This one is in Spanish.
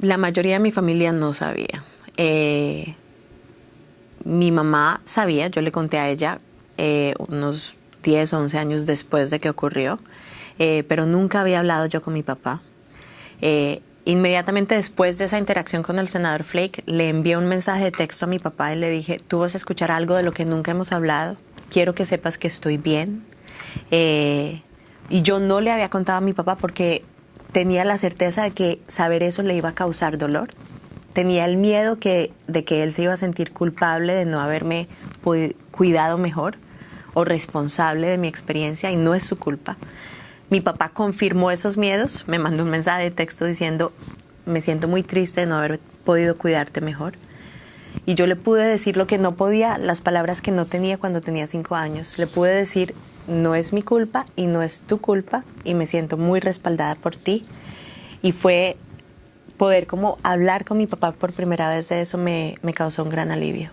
La mayoría de mi familia no sabía. Eh, mi mamá sabía, yo le conté a ella eh, unos 10 o 11 años después de que ocurrió, eh, pero nunca había hablado yo con mi papá. inmediatamente después de esa interacción con el senador Flake, le envié un mensaje de texto a mi papá y le dije, tú vas a escuchar algo de lo que nunca hemos hablado, quiero que sepas que estoy bien. y yo no le había contado a mi papá porque tenía la certeza de que saber eso le iba a causar dolor. Tenía el miedo que, de que él se iba a sentir culpable de no haberme cuidado mejor o responsable de mi experiencia y no es su culpa. Mi papá confirmó esos miedos, me mandó un mensaje de texto diciendo, me siento muy triste de no haber podido cuidarte mejor. Y yo le pude decir lo que no podía, las palabras que no tenía cuando tenía cinco años. Le pude decir, no es mi culpa y no es tu culpa y me siento muy respaldada por ti. Y fue poder como hablar con mi papá por primera vez de eso me, me causó un gran alivio.